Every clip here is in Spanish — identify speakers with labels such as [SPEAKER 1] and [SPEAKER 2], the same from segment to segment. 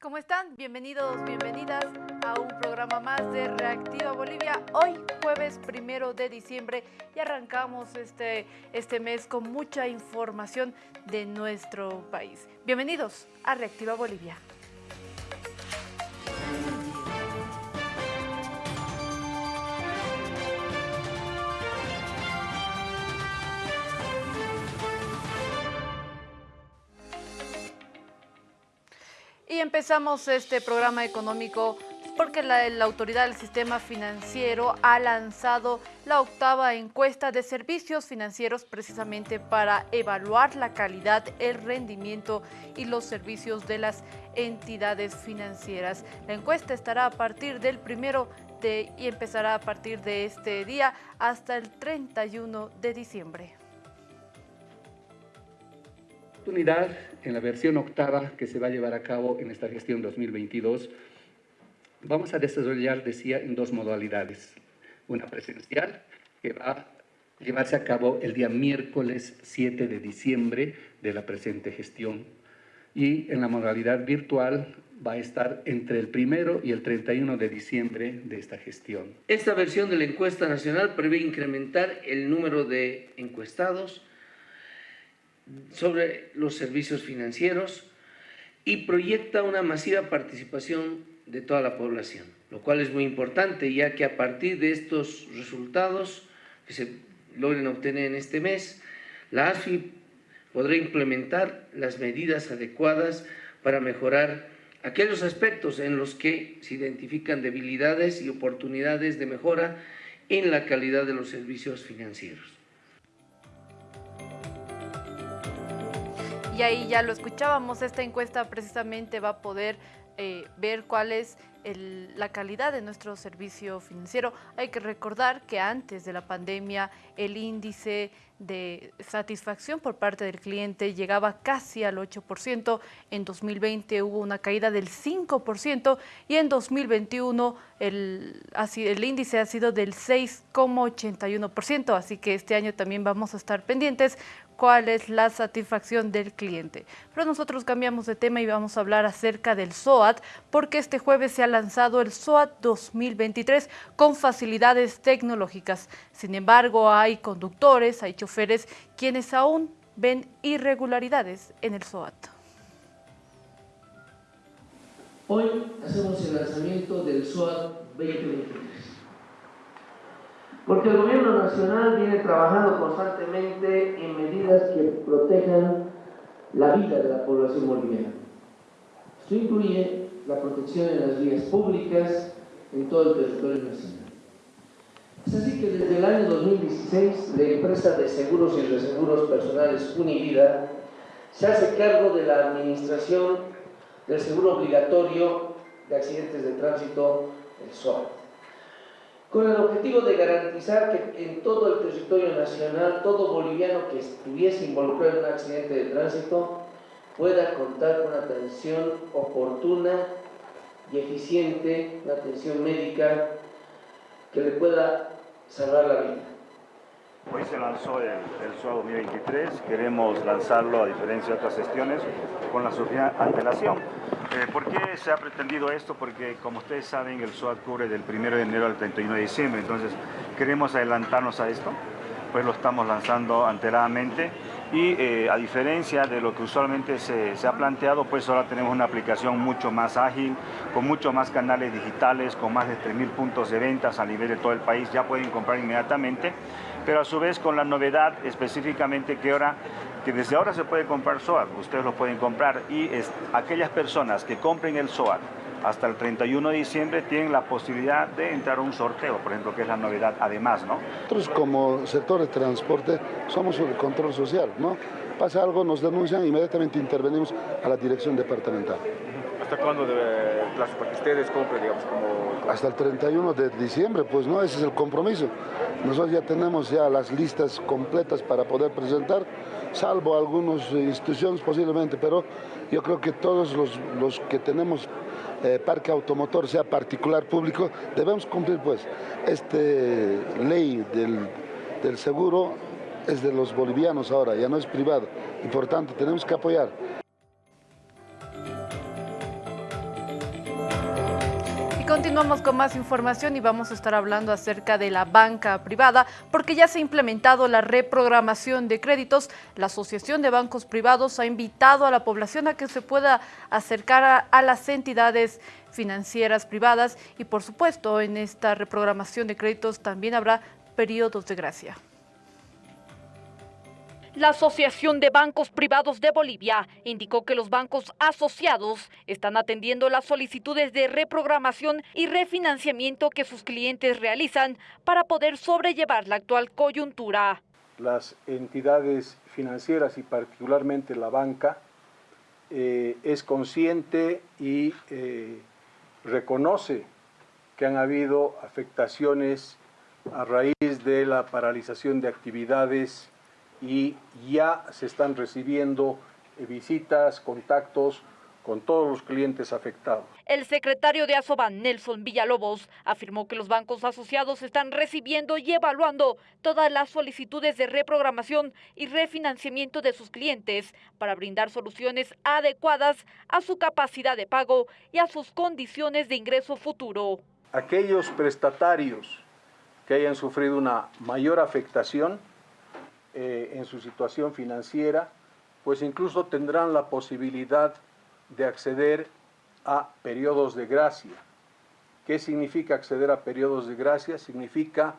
[SPEAKER 1] ¿Cómo están? Bienvenidos, bienvenidas a un programa más de Reactiva Bolivia. Hoy, jueves primero de diciembre, y arrancamos este, este mes con mucha información de nuestro país. Bienvenidos a Reactiva Bolivia. Empezamos este programa económico porque la, autoridad del sistema financiero ha lanzado la octava encuesta de servicios financieros precisamente para evaluar la calidad, el rendimiento y los servicios de las entidades financieras. La encuesta estará a partir del primero de, y empezará a partir de este día hasta el 31 de diciembre
[SPEAKER 2] oportunidad en la versión octava que se va a llevar a cabo en esta gestión 2022, vamos a desarrollar, decía, en dos modalidades. Una presencial, que va a llevarse a cabo el día miércoles 7 de diciembre de la presente gestión. Y en la modalidad virtual va a estar entre el primero y el 31 de diciembre de esta gestión.
[SPEAKER 3] Esta versión de la encuesta nacional prevé incrementar el número de encuestados sobre los servicios financieros y proyecta una masiva participación de toda la población, lo cual es muy importante ya que a partir de estos resultados que se logren obtener en este mes, la ASFI podrá implementar las medidas adecuadas para mejorar aquellos aspectos en los que se identifican debilidades y oportunidades de mejora en la calidad de los servicios financieros.
[SPEAKER 1] Y ahí ya lo escuchábamos, esta encuesta precisamente va a poder eh, ver cuál es la calidad de nuestro servicio financiero. Hay que recordar que antes de la pandemia el índice de satisfacción por parte del cliente llegaba casi al 8%, en 2020 hubo una caída del 5% y en 2021 el, el índice ha sido del 6,81%, así que este año también vamos a estar pendientes cuál es la satisfacción del cliente. Pero nosotros cambiamos de tema y vamos a hablar acerca del SOAT, porque este jueves se ha lanzado el SOAT 2023 con facilidades tecnológicas. Sin embargo, hay conductores, hay choferes quienes aún ven irregularidades en el SOAT.
[SPEAKER 3] Hoy hacemos el lanzamiento del SOAT 2023 porque el gobierno nacional viene trabajando constantemente en medidas que protejan la vida de la población boliviana. Esto incluye la protección en las vías públicas en todo el territorio nacional. Es así que desde el año 2016 la empresa de seguros y reseguros personales Univida se hace cargo de la administración del seguro obligatorio de accidentes de tránsito, el SOAT con el objetivo de garantizar que en todo el territorio nacional, todo boliviano que estuviese involucrado en un accidente de tránsito pueda contar con atención oportuna y eficiente, una atención médica que le pueda salvar la vida.
[SPEAKER 4] Hoy se lanzó el, el 2023, queremos lanzarlo a diferencia de otras gestiones con la suficiente antelación. Eh, ¿Por qué se ha pretendido esto? Porque como ustedes saben el SOAT cubre del 1 de enero al 31 de diciembre, entonces queremos adelantarnos a esto, pues lo estamos lanzando anteradamente y eh, a diferencia de lo que usualmente se, se, ha planteado, pues ahora tenemos una aplicación mucho más ágil, con mucho más canales digitales, con más de 3.000 puntos de ventas a nivel de todo el país, ya pueden comprar inmediatamente, pero a su vez con la novedad específicamente que ahora que desde ahora se puede comprar SOAT, ustedes lo pueden comprar y aquellas personas que compren el SOAT hasta el 31 de diciembre tienen la posibilidad de entrar a un sorteo, por ejemplo, que es la novedad además, ¿no?
[SPEAKER 5] Nosotros como sector de transporte somos el control social, ¿no? Pasa algo, nos denuncian, inmediatamente intervenimos a la dirección departamental.
[SPEAKER 6] ¿Hasta cuándo debe para que ustedes compren?
[SPEAKER 5] Hasta el 31 de diciembre, pues no, ese es el compromiso. Nosotros ya tenemos ya las listas completas para poder presentar, salvo algunas instituciones posiblemente, pero yo creo que todos los, los que tenemos eh, parque automotor, sea particular, público, debemos cumplir pues. Esta ley del, del seguro es de los bolivianos ahora, ya no es privado, y por tanto tenemos que apoyar.
[SPEAKER 1] Continuamos con más información y vamos a estar hablando acerca de la banca privada porque ya se ha implementado la reprogramación de créditos. La Asociación de Bancos Privados ha invitado a la población a que se pueda acercar a, a las entidades financieras privadas y por supuesto en esta reprogramación de créditos también habrá periodos de gracia.
[SPEAKER 7] La Asociación de Bancos Privados de Bolivia indicó que los bancos asociados están atendiendo las solicitudes de reprogramación y refinanciamiento que sus clientes realizan para poder sobrellevar la actual coyuntura.
[SPEAKER 8] Las entidades financieras y particularmente la banca eh, es consciente y eh, reconoce que han habido afectaciones a raíz de la paralización de actividades y ya se están recibiendo eh, visitas, contactos con todos los clientes afectados.
[SPEAKER 7] El secretario de Asoban, Nelson Villalobos, afirmó que los bancos asociados están recibiendo y evaluando todas las solicitudes de reprogramación y refinanciamiento de sus clientes para brindar soluciones adecuadas a su capacidad de pago y a sus condiciones de ingreso futuro.
[SPEAKER 8] Aquellos prestatarios que hayan sufrido una mayor afectación eh, en su situación financiera, pues incluso tendrán la posibilidad de acceder a periodos de gracia. ¿Qué significa acceder a periodos de gracia? Significa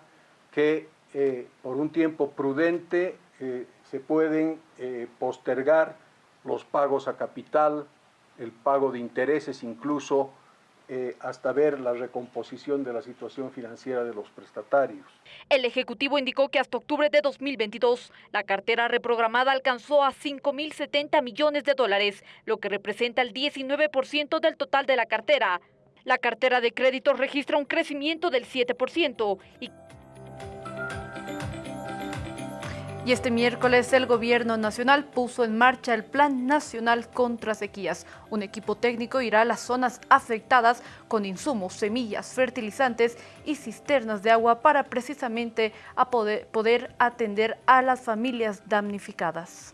[SPEAKER 8] que eh, por un tiempo prudente eh, se pueden postergar los pagos a capital, el pago de intereses incluso eh, hasta ver la recomposición de la situación financiera de los prestatarios.
[SPEAKER 7] El Ejecutivo indicó que hasta octubre de 2022 la cartera reprogramada alcanzó a 5.070 millones de dólares, lo que representa el 19% del total de la cartera. La cartera de créditos registra un crecimiento del 7% y
[SPEAKER 1] Y este miércoles el Gobierno Nacional puso en marcha el Plan Nacional contra Sequías. Un equipo técnico irá a las zonas afectadas con insumos, semillas, fertilizantes y cisternas de agua para precisamente poder, poder atender a las familias damnificadas.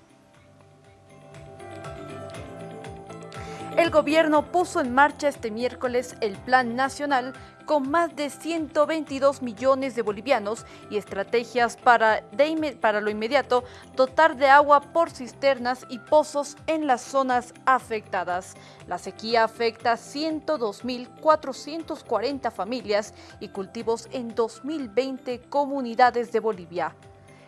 [SPEAKER 1] El gobierno puso en marcha este miércoles el Plan Nacional con más de 122 millones de bolivianos y estrategias para, lo inmediato dotar de agua por cisternas y pozos en las zonas afectadas. La sequía afecta a 102.440 familias y cultivos en 2020 comunidades de Bolivia.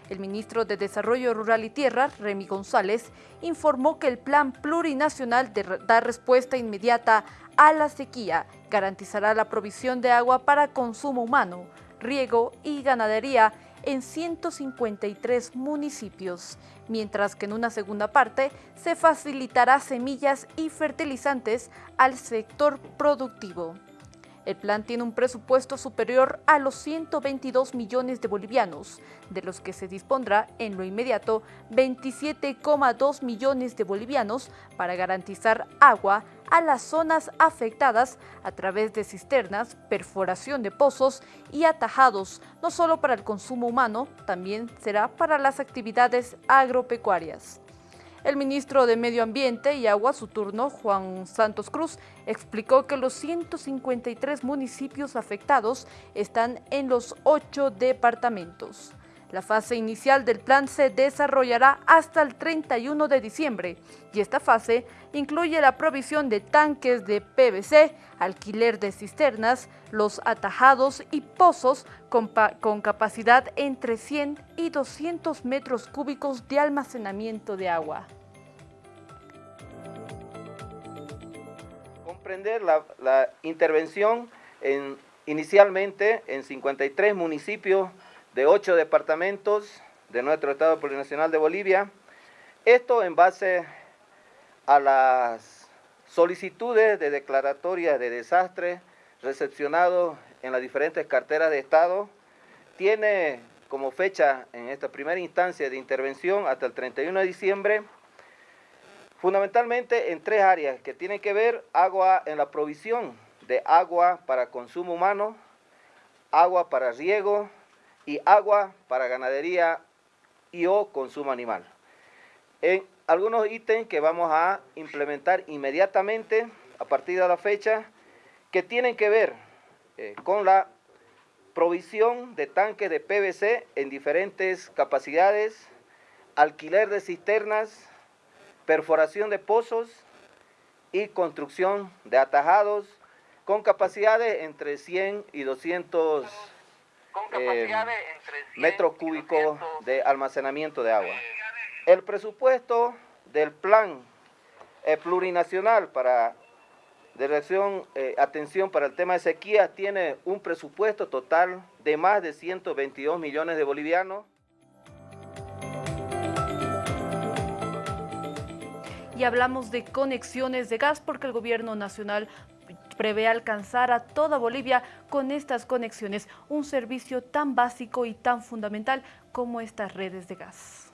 [SPEAKER 1] El ministro de Desarrollo Rural y Tierra, Remy González, informó que el plan plurinacional de dar respuesta inmediata a la sequía garantizará la provisión de agua para consumo humano, riego y ganadería en 153 municipios, mientras que en una segunda parte se facilitará semillas y fertilizantes al sector productivo. El plan tiene un presupuesto superior a los 122 millones de bolivianos, de los que se dispondrá en lo inmediato 27,2 millones de bolivianos para garantizar agua a las zonas afectadas a través de cisternas, perforación de pozos y atajados, no solo para el consumo humano, también será para las actividades agropecuarias. El ministro de Medio Ambiente y Agua, su turno, Juan Santos Cruz, explicó que los 153 municipios afectados están en los ocho departamentos. La fase inicial del plan se desarrollará hasta el 31 de diciembre y esta fase incluye la provisión de tanques de PVC, alquiler de cisternas, los atajados y pozos con, capacidad entre 100 y 200 metros cúbicos de almacenamiento de agua.
[SPEAKER 9] La, intervención en, inicialmente en 53 municipios de 8 departamentos de nuestro Estado Plurinacional de Bolivia. Esto en base a las solicitudes de declaratoria de desastre recepcionados en las diferentes carteras de Estado. Tiene como fecha en esta primera instancia de intervención hasta el 31 de diciembre fundamentalmente en tres áreas que tienen que ver agua en la provisión de agua para consumo humano, agua para riego y agua para ganadería y o consumo animal. En algunos ítems que vamos a implementar inmediatamente a partir de la fecha que tienen que ver eh, con la provisión de tanques de PVC en diferentes capacidades, alquiler de cisternas, perforación de pozos y construcción de atajados con capacidades entre 100 y 200 eh, metros cúbicos de almacenamiento de agua. El presupuesto del plan eh, plurinacional para Dirección eh, Atención para el tema de sequía tiene un presupuesto total de más de 122 millones de bolivianos.
[SPEAKER 1] Y hablamos de conexiones de gas porque el gobierno nacional prevé alcanzar a toda Bolivia con estas conexiones, un servicio tan básico y tan fundamental como estas redes de gas.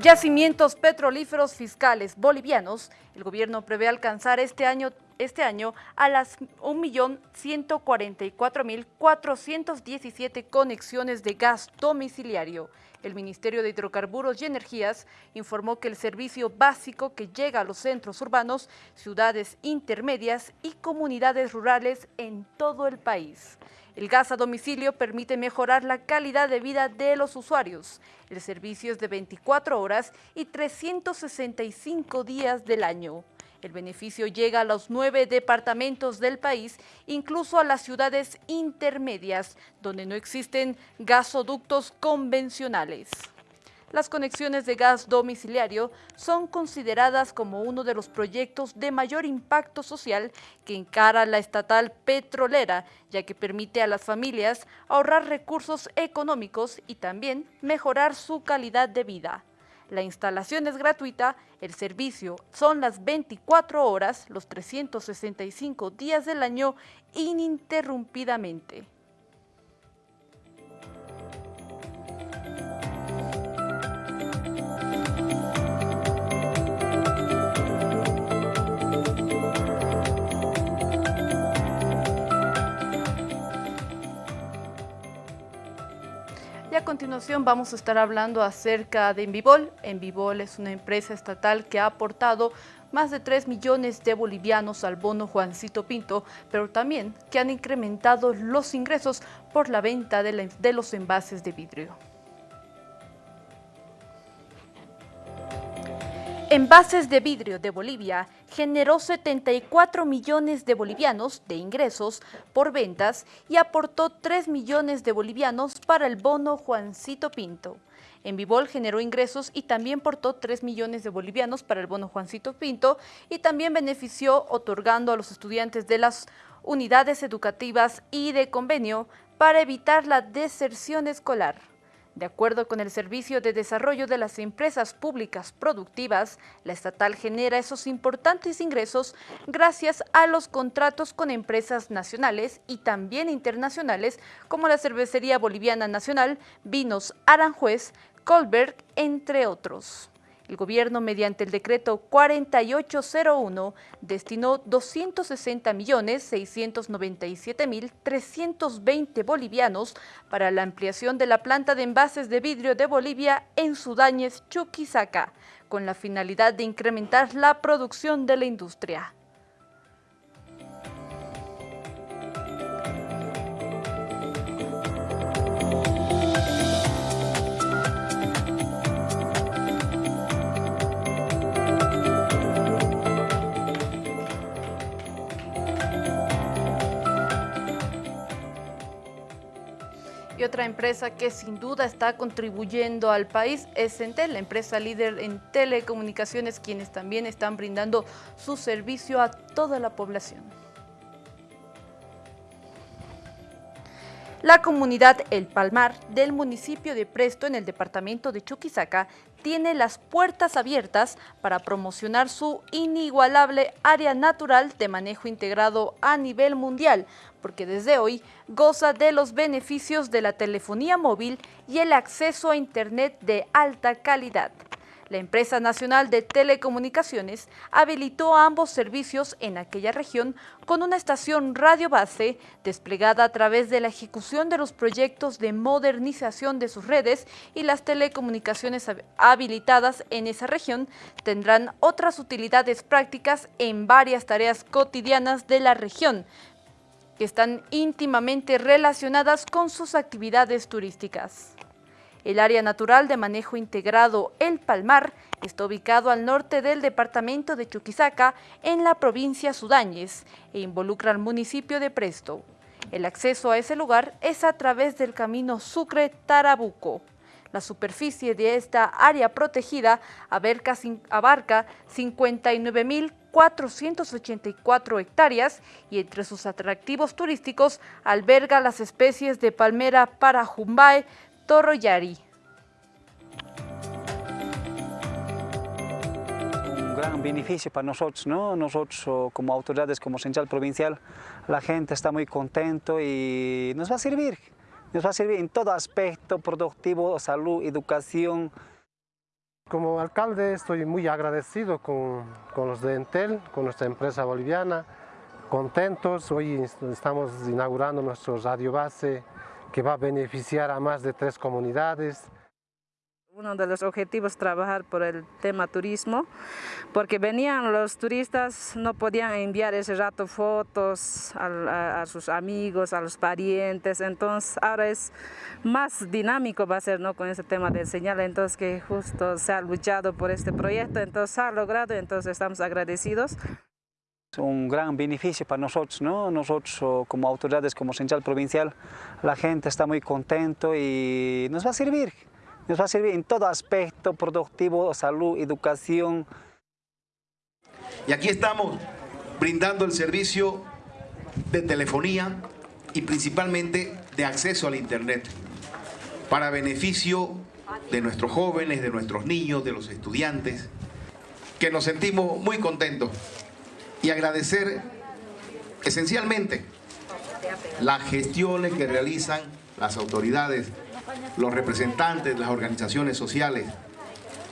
[SPEAKER 1] Yacimientos petrolíferos fiscales bolivianos, el gobierno prevé alcanzar este año este año a las 1.144.417 conexiones de gas domiciliario. El Ministerio de Hidrocarburos y Energías informó que el servicio básico que llega a los centros urbanos, ciudades intermedias y comunidades rurales en todo el país. El gas a domicilio permite mejorar la calidad de vida de los usuarios. El servicio es de 24 horas y 365 días del año. El beneficio llega a los nueve departamentos del país, incluso a las ciudades intermedias, donde no existen gasoductos convencionales. Las conexiones de gas domiciliario son consideradas como uno de los proyectos de mayor impacto social que encara la estatal petrolera, ya que permite a las familias ahorrar recursos económicos y también mejorar su calidad de vida. La instalación es gratuita, el servicio son las 24 horas, los 365 días del año, ininterrumpidamente. Continuación vamos a estar hablando acerca de Envivol. Envivol es una empresa estatal que ha aportado más de 3 millones de bolivianos al bono Juancito Pinto, pero también que han incrementado los ingresos por la venta de los envases de vidrio. Envases de vidrio de Bolivia generó 74 millones de bolivianos de ingresos por ventas y aportó 3 millones de bolivianos para el bono Juancito Pinto. Envivol generó ingresos y también portó 3 millones de bolivianos para el bono Juancito Pinto y también benefició otorgando a los estudiantes de las unidades educativas y de convenio para evitar la deserción escolar. De acuerdo con el Servicio de Desarrollo de las Empresas Públicas Productivas, la estatal genera esos importantes ingresos gracias a los contratos con empresas nacionales y también internacionales como la Cervecería Boliviana Nacional, Vinos Aranjuez, Colberg, entre otros. El gobierno, mediante el decreto 4801, destinó 260 millones 697 mil 320 bolivianos para la ampliación de la planta de envases de vidrio de Bolivia en Sudáñez, Chuquisaca, con la finalidad de incrementar la producción de la industria. Otra empresa que sin duda está contribuyendo al país es Entel, la empresa líder en telecomunicaciones, quienes también están brindando su servicio a toda la población. La comunidad El Palmar del municipio de Presto en el departamento de Chuquisaca tiene las puertas abiertas para promocionar su inigualable área natural de manejo integrado a nivel mundial, porque desde hoy goza de los beneficios de la telefonía móvil y el acceso a Internet de alta calidad. La empresa nacional de telecomunicaciones habilitó ambos servicios en aquella región con una estación radio base desplegada a través de la ejecución de los proyectos de modernización de sus redes y las telecomunicaciones habilitadas en esa región tendrán otras utilidades prácticas en varias tareas cotidianas de la región que están íntimamente relacionadas con sus actividades turísticas. El área natural de manejo integrado El Palmar está ubicado al norte del departamento de Chuquisaca, en la provincia Sudáñez, e involucra al municipio de Presto. El acceso a ese lugar es a través del camino Sucre-Tarabuco. La superficie de esta área protegida abarca 59.484 hectáreas y entre sus atractivos turísticos alberga las especies de palmera parajumbae, Yari.
[SPEAKER 10] Un gran beneficio para nosotros, ¿no? Nosotros como autoridades, como central provincial, la gente está muy contento y nos va a servir. Nos va a servir en todo aspecto, productivo, salud, educación.
[SPEAKER 11] Como alcalde estoy muy agradecido con, con los de Entel, con nuestra empresa boliviana, contentos. Hoy estamos inaugurando nuestro radio base que va a beneficiar a más de tres comunidades.
[SPEAKER 12] Uno de los objetivos es trabajar por el tema turismo, porque venían los turistas, no podían enviar ese rato fotos a, a, sus amigos, a los parientes, entonces ahora es más dinámico va a ser ¿no? con ese tema de señal, entonces que justo se ha luchado por este proyecto, entonces se ha logrado, entonces estamos agradecidos
[SPEAKER 10] un gran beneficio para nosotros, ¿no? Nosotros como autoridades, como central provincial, la gente está muy contento y nos va a servir, nos va a servir en todo aspecto, productivo, salud, educación.
[SPEAKER 13] Y aquí estamos brindando el servicio de telefonía y principalmente de acceso al internet para beneficio de nuestros jóvenes, de nuestros niños, de los estudiantes, que nos sentimos muy contentos y agradecer esencialmente las gestiones que realizan las autoridades, los representantes, las organizaciones sociales,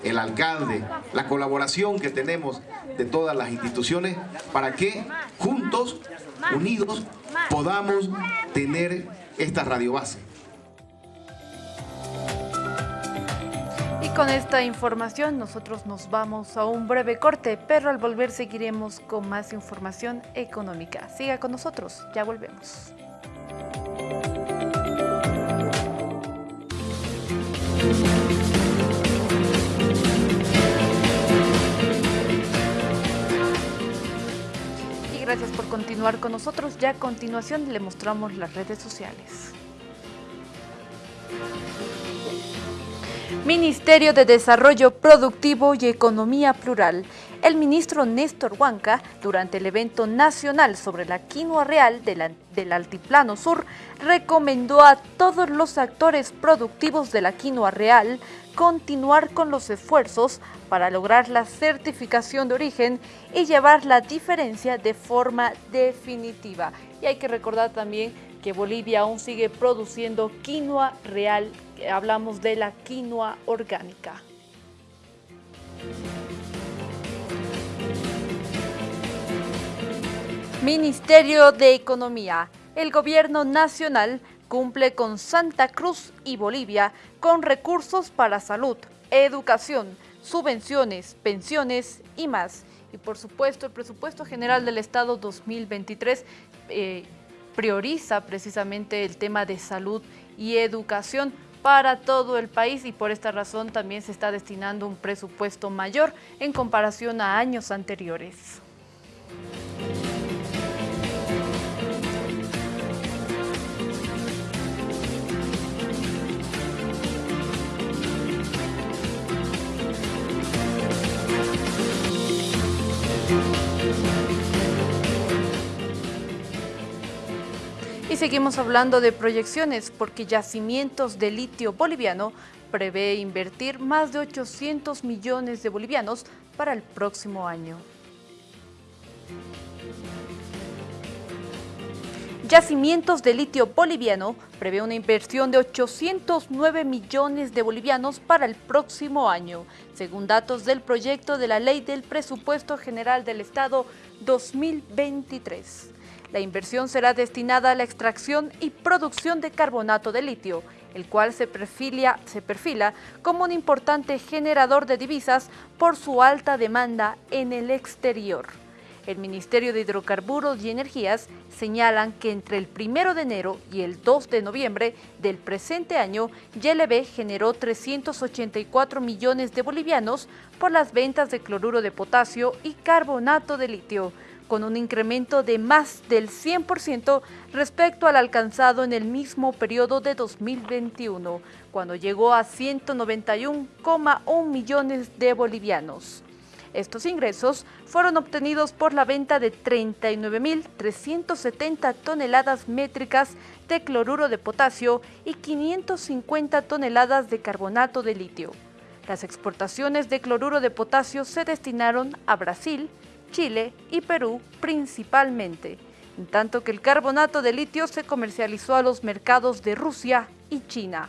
[SPEAKER 13] el alcalde, la colaboración que tenemos de todas las instituciones para que juntos, unidos, podamos tener esta radiobase.
[SPEAKER 1] con esta información nosotros nos vamos a un breve corte, pero al volver seguiremos con más información económica. Siga con nosotros, ya volvemos. Y gracias por continuar con nosotros. Ya a continuación le mostramos las redes sociales. Ministerio de Desarrollo Productivo y Economía Plural. El ministro Néstor Huanca, durante el evento nacional sobre la quinoa real del Altiplano Sur, recomendó a todos los actores productivos de la quinoa real continuar con los esfuerzos para lograr la certificación de origen y llevar la diferencia de forma definitiva. Y hay que recordar también que Bolivia aún sigue produciendo quinoa real hablamos de la quinoa orgánica. Ministerio de Economía. El gobierno nacional cumple con Santa Cruz y Bolivia con recursos para salud, educación, subvenciones, pensiones y más. Y por supuesto, el presupuesto general del Estado 2023 eh, prioriza precisamente el tema de salud y educación para todo el país y por esta razón también se está destinando un presupuesto mayor en comparación a años anteriores. Y seguimos hablando de proyecciones porque Yacimientos de Litio Boliviano prevé invertir más de 800 millones de bolivianos para el próximo año. Yacimientos de Litio Boliviano prevé una inversión de 809 millones de bolivianos para el próximo año, según datos del proyecto de la Ley del Presupuesto General del Estado 2023. La inversión será destinada a la extracción y producción de carbonato de litio, el cual se perfila, como un importante generador de divisas por su alta demanda en el exterior. El Ministerio de Hidrocarburos y Energías señalan que entre el 1 de enero y el 2 de noviembre del presente año, YLB generó 384 millones de bolivianos por las ventas de cloruro de potasio y carbonato de litio, con un incremento de más del 100% respecto al alcanzado en el mismo periodo de 2021, cuando llegó a 191,1 millones de bolivianos. Estos ingresos fueron obtenidos por la venta de 39.370 toneladas métricas de cloruro de potasio y 550 toneladas de carbonato de litio. Las exportaciones de cloruro de potasio se destinaron a Brasil, Chile y Perú principalmente, en tanto que el carbonato de litio se comercializó a los mercados de Rusia y China.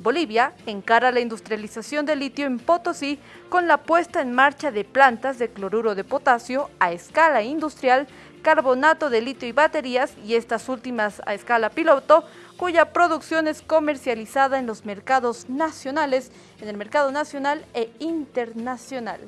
[SPEAKER 1] Bolivia encara la industrialización de litio en Potosí con la puesta en marcha de plantas de cloruro de potasio a escala industrial, carbonato de litio y baterías, y estas últimas a escala piloto, cuya producción es comercializada en los mercados nacionales, en el mercado nacional e internacional.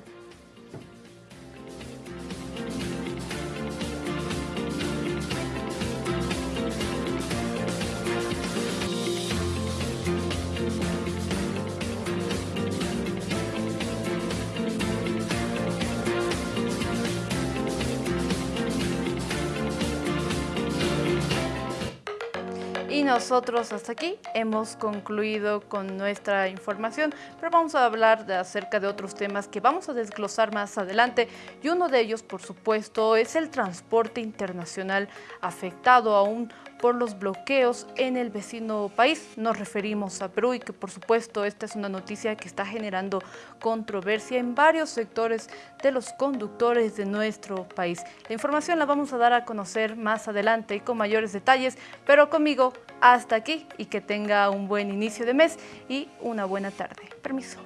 [SPEAKER 1] Y nosotros hasta aquí hemos concluido con nuestra información, pero vamos a hablar acerca de otros temas que vamos a desglosar más adelante. Y uno de ellos, por supuesto, es el transporte internacional afectado aún por los bloqueos en el vecino país. Nos referimos a Perú y que por supuesto esta es una noticia que está generando controversia en varios sectores de los conductores de nuestro país. La información la vamos a dar a conocer más adelante y con mayores detalles, pero conmigo hasta aquí y que tenga un buen inicio de mes y una buena tarde. Permiso.